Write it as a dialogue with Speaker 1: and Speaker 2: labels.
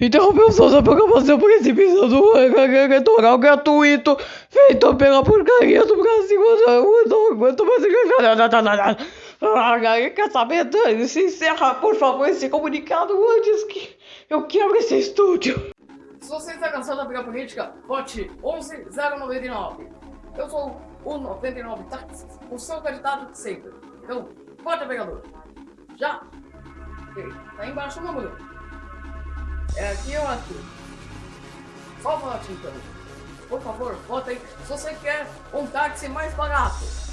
Speaker 1: interrompeu sua programação precipitação do eleitoral gratuito feito pela porcaria do Brasil. Eu não aguento mais. Quer saber? Se encerra, por favor, esse comunicado antes que eu quebre esse estúdio.
Speaker 2: Se você está cansado da briga política, vote 11099. Eu sou o 99 Táxis, o seu candidato de sempre. Então, vote, vereador. Já. Tá embaixo o número. É aqui ou aqui? Só vote então. Por favor, vote aí se você quer um táxi mais barato.